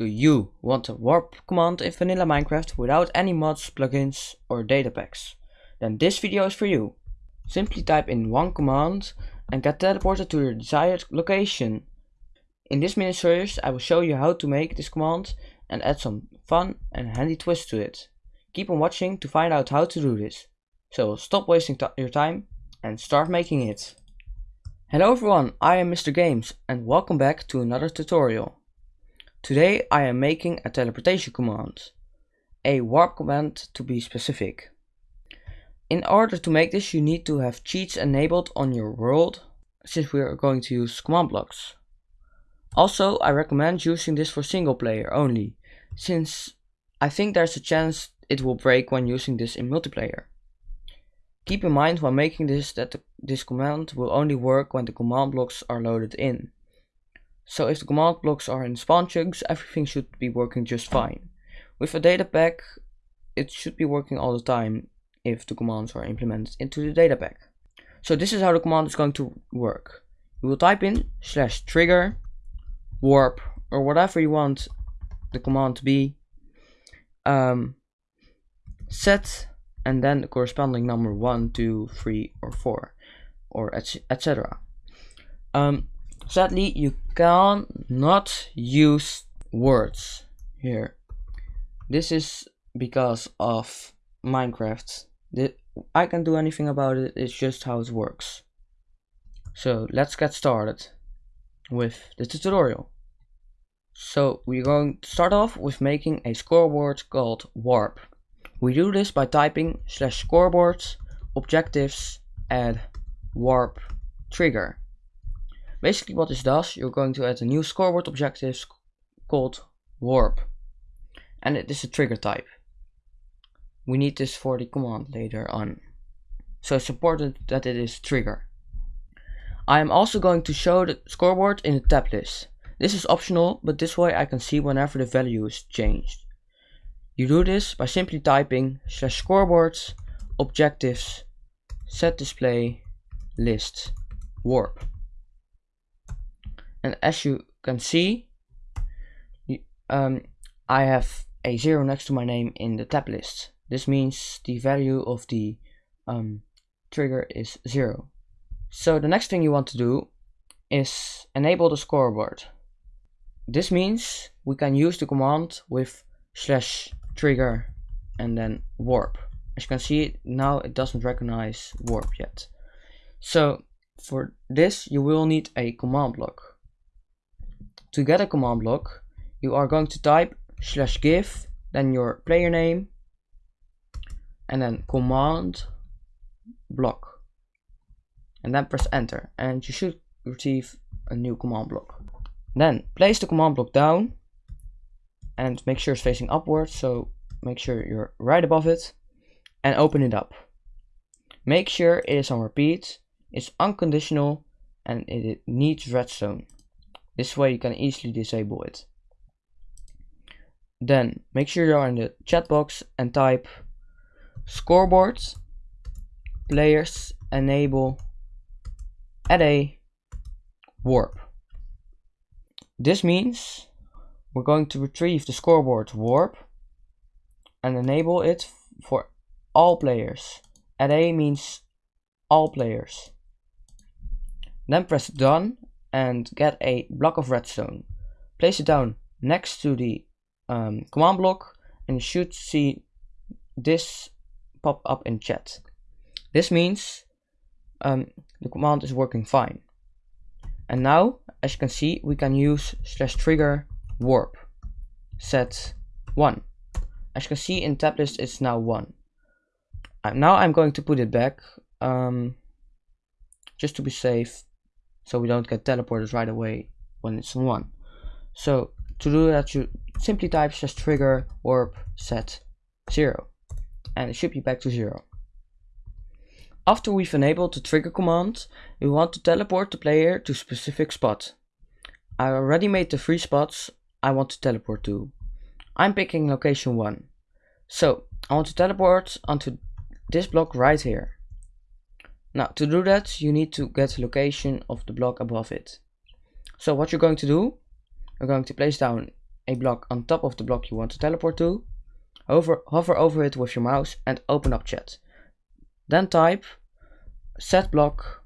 Do you want a warp command in vanilla Minecraft without any mods, plugins or data packs? Then this video is for you. Simply type in one command and get teleported to your desired location. In this mini series I will show you how to make this command and add some fun and handy twist to it. Keep on watching to find out how to do this. So stop wasting your time and start making it. Hello everyone, I am Mr. Games and welcome back to another tutorial. Today I am making a teleportation command, a warp command to be specific. In order to make this you need to have cheats enabled on your world, since we are going to use command blocks. Also I recommend using this for single player only, since I think there's a chance it will break when using this in multiplayer. Keep in mind while making this that the, this command will only work when the command blocks are loaded in. So if the command blocks are in spawn chunks, everything should be working just fine. With a data pack, it should be working all the time if the commands are implemented into the data pack. So this is how the command is going to work. You will type in slash trigger, warp, or whatever you want the command to be, um, set, and then the corresponding number 1, 2, 3, or 4, or etc. Um, Sadly, you cannot use words here. This is because of Minecraft. I can't do anything about it, it's just how it works. So let's get started with the tutorial. So we're going to start off with making a scoreboard called warp. We do this by typing slash scoreboard objectives add warp trigger. Basically what this does, you're going to add a new scoreboard objective called warp. And it is a trigger type. We need this for the command later on. So it's important that it is trigger. I am also going to show the scoreboard in the tab list. This is optional, but this way I can see whenever the value is changed. You do this by simply typing slash scoreboards objectives set display list warp and as you can see um, I have a zero next to my name in the tab list. This means the value of the um, trigger is zero. So the next thing you want to do is enable the scoreboard. This means we can use the command with slash trigger and then warp. As you can see now it doesn't recognize warp yet. So for this you will need a command block to get a command block, you are going to type slash give, then your player name, and then command block. And then press enter, and you should receive a new command block. Then place the command block down and make sure it's facing upwards, so make sure you're right above it and open it up. Make sure it is on repeat, it's unconditional, and it needs redstone. This way you can easily disable it. Then make sure you're in the chat box and type scoreboards players enable add a warp. This means we're going to retrieve the scoreboard warp and enable it for all players. Add a means all players. Then press done and get a block of redstone. Place it down next to the um, command block and you should see this pop up in chat. This means um, the command is working fine. And now, as you can see, we can use slash trigger warp set 1. As you can see in tab list, it's now 1. Uh, now I'm going to put it back, um, just to be safe so we don't get teleported right away when it's on 1. So to do that you simply type just trigger warp set 0 and it should be back to 0. After we've enabled the trigger command, we want to teleport the player to specific spot. I already made the three spots I want to teleport to. I'm picking location 1. So I want to teleport onto this block right here. Now to do that you need to get location of the block above it. So what you're going to do, you're going to place down a block on top of the block you want to teleport to, hover, hover over it with your mouse and open up chat. Then type set block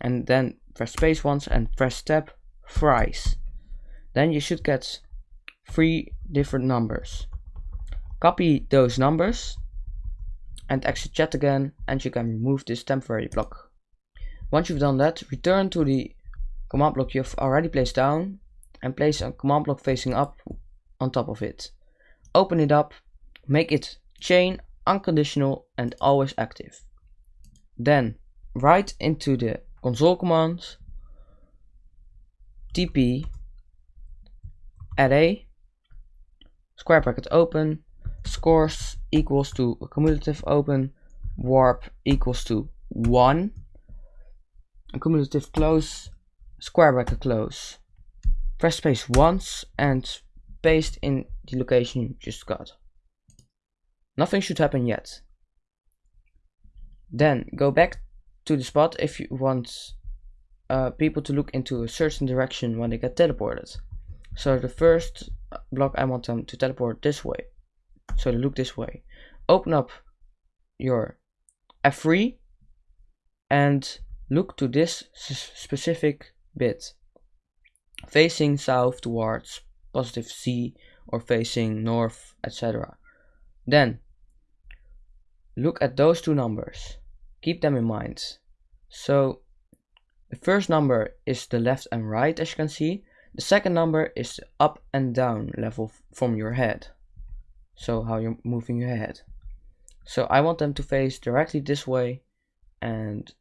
and then press space once and press tab thrice. Then you should get three different numbers. Copy those numbers and exit chat again and you can remove this temporary block. Once you've done that, return to the command block you've already placed down and place a command block facing up on top of it. Open it up, make it chain, unconditional and always active. Then write into the console command tp add a square bracket open scores equals to cumulative open warp equals to 1 cumulative close square bracket close. Press space once and paste in the location you just got. Nothing should happen yet. Then go back to the spot if you want uh, people to look into a certain direction when they get teleported. So the first block I want them to teleport this way so look this way. Open up your F3 and look to this specific bit. Facing south towards positive C or facing north etc then look at those two numbers. Keep them in mind. So the first number is the left and right as you can see. The second number is the up and down level from your head so how you're moving your head. So I want them to face directly this way and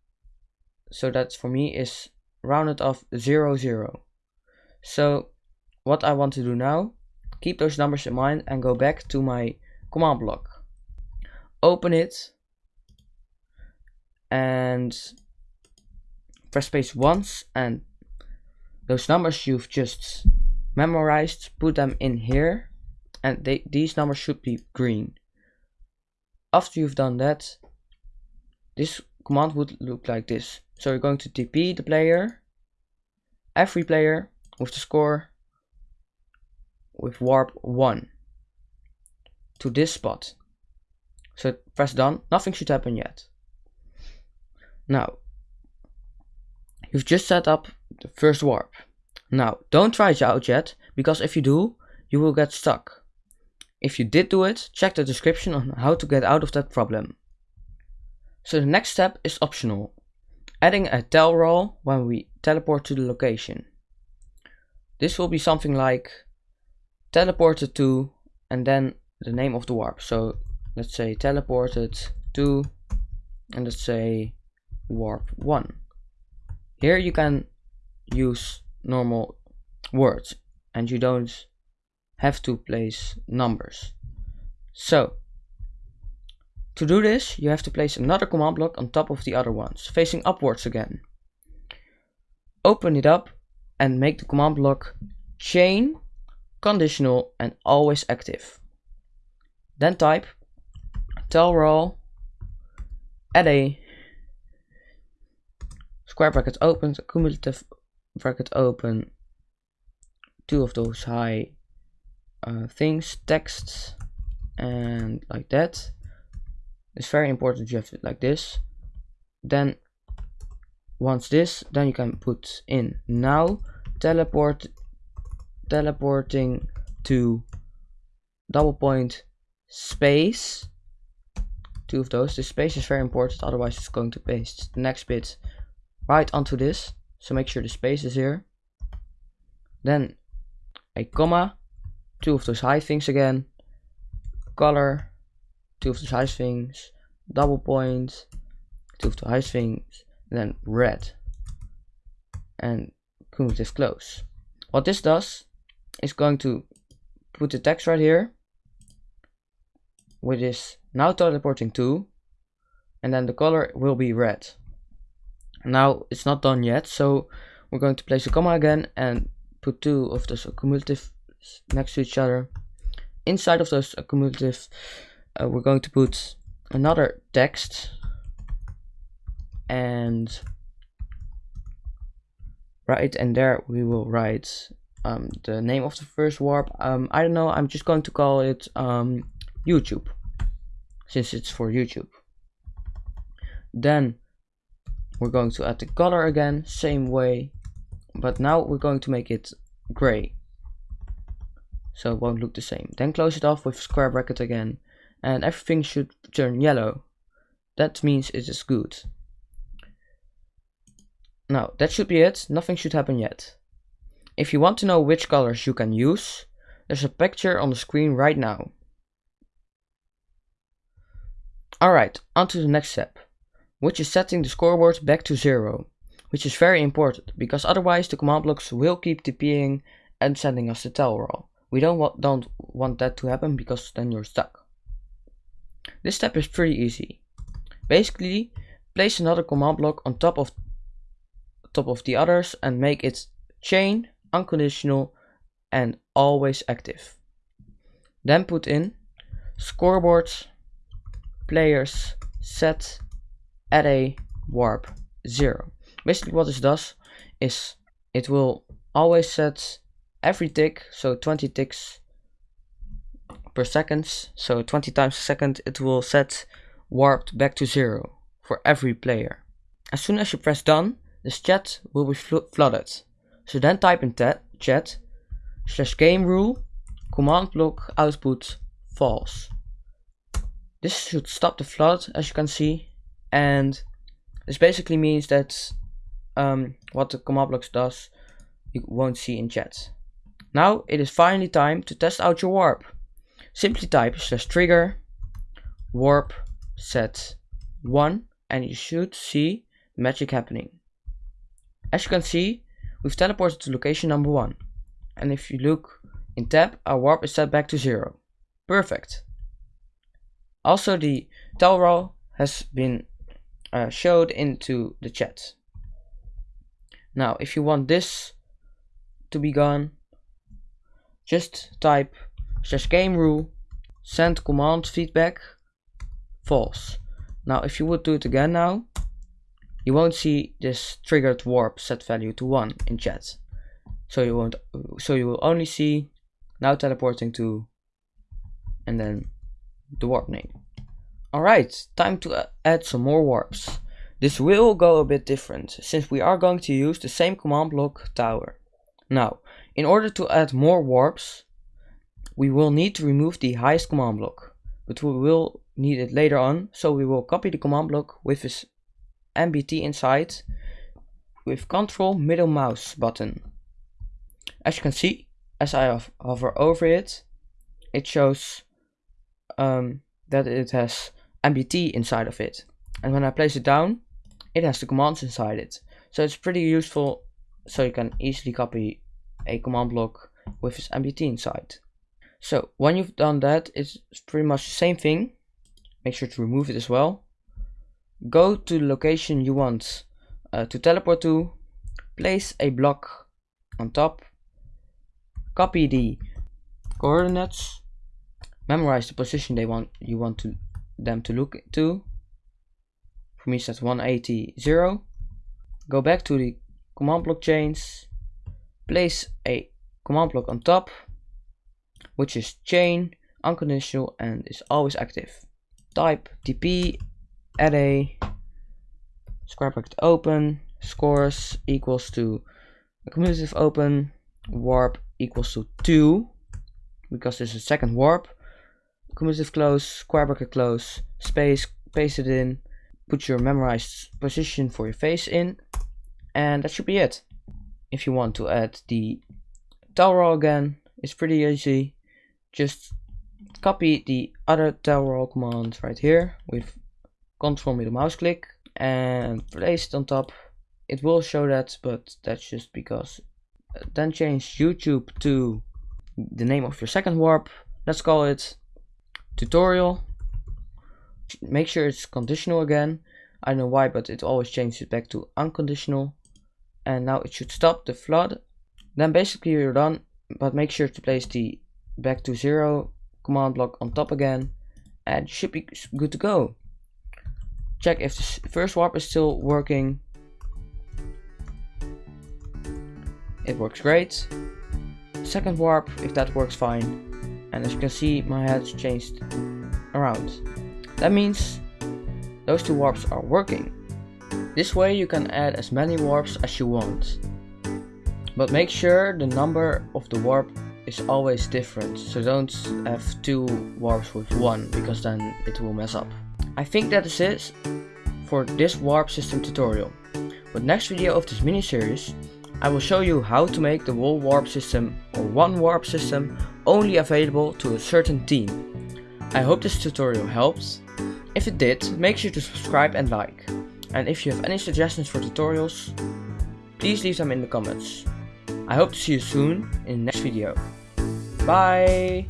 so that for me is rounded off 0 0 so what I want to do now keep those numbers in mind and go back to my command block. Open it and press space once and those numbers you've just memorized put them in here and they, these numbers should be green. After you've done that, this command would look like this. So you're going to TP the player, every player with the score with warp 1 to this spot. So press done, nothing should happen yet. Now, you've just set up the first warp. Now, don't try it out yet, because if you do, you will get stuck. If you did do it, check the description on how to get out of that problem. So the next step is optional, adding a tellraw when we teleport to the location. This will be something like teleported to and then the name of the warp. So let's say teleported to and let's say warp 1. Here you can use normal words and you don't have to place numbers. So, to do this, you have to place another command block on top of the other ones, facing upwards again. Open it up and make the command block chain, conditional and always active. Then type tellraw add a square bracket open, cumulative bracket open, two of those high uh, things, texts, and like that. It's very important you have it like this. Then once this, then you can put in. Now teleport teleporting to double point space. Two of those. The space is very important otherwise it's going to paste the next bit right onto this. So make sure the space is here. Then a comma two of those high things again, color, two of those high things, double points. point, two of the high things, and then red, and cumulative close. What this does is going to put the text right here, with this now teleporting to, and then the color will be red. Now it's not done yet, so we're going to place a comma again and put two of those cumulative next to each other. Inside of those accumulative, uh, we're going to put another text and right and there we will write um, the name of the first warp. Um, I don't know, I'm just going to call it um, YouTube, since it's for YouTube. Then we're going to add the color again, same way, but now we're going to make it gray. So it won't look the same. Then close it off with square bracket again, and everything should turn yellow. That means it is good. Now, that should be it, nothing should happen yet. If you want to know which colors you can use, there's a picture on the screen right now. Alright, on to the next step, which is setting the scoreboard back to zero, which is very important, because otherwise the command blocks will keep TPing and sending us the tellraw. We don't, wa don't want that to happen because then you're stuck. This step is pretty easy. Basically, place another command block on top of top of the others and make it chain unconditional and always active. Then put in scoreboards, players, set, array, warp, 0. Basically what this does is it will always set every tick, so 20 ticks per second, so 20 times a second it will set warped back to 0 for every player. As soon as you press done, this chat will be flooded. So then type in chat slash game rule command block output false. This should stop the flood as you can see and this basically means that um, what the command blocks does you won't see in chat. Now it is finally time to test out your warp. Simply type slash trigger warp set 1 and you should see magic happening. As you can see We've teleported to location number 1. And if you look in tab, our warp is set back to 0. Perfect. Also the tellraw has been uh, showed into the chat. Now if you want this to be gone, just type slash game rule send command feedback false. Now if you would do it again now, you won't see this triggered warp set value to 1 in chat. So you won't so you will only see now teleporting to and then the warp name. Alright, time to add some more warps. This will go a bit different, since we are going to use the same command block tower. Now, in order to add more warps, we will need to remove the highest command block, but we will need it later on, so we will copy the command block with this NBT inside with control middle mouse button. As you can see, as I hover over it, it shows um, that it has NBT inside of it. And when I place it down, it has the commands inside it. So it's pretty useful so you can easily copy a command block with its NBT inside. So when you've done that, it's pretty much the same thing. Make sure to remove it as well go to the location you want uh, to teleport to, place a block on top, copy the coordinates, memorize the position they want you want to them to look to. For me, that's 180 0. Go back to the command block chains, place a command block on top, which is chain, unconditional, and is always active. Type tp array square bracket open scores equals to cumulative open warp equals to 2 because this is a second warp cumulative close square bracket close space paste it in put your memorized position for your face in and that should be it if you want to add the roll again it's pretty easy. Just copy the other roll command right here with control middle mouse click and place it on top. It will show that but that's just because. Then change youtube to the name of your second warp. Let's call it tutorial. Make sure it's conditional again. I don't know why but it always changes it back to unconditional and now it should stop the flood then basically you're done but make sure to place the back to zero command block on top again and should be good to go check if the first warp is still working. It works great. second warp if that works fine. And as you can see, my head's changed around. That means those two warps are working. This way you can add as many warps as you want. But make sure the number of the warp is always different, so don't have two warps with one, because then it will mess up. I think that is it for this warp system tutorial. But next video of this mini series, I will show you how to make the whole warp system or one warp system only available to a certain team. I hope this tutorial helps. If it did, make sure to subscribe and like. And if you have any suggestions for tutorials, please leave them in the comments. I hope to see you soon in the next video. Bye!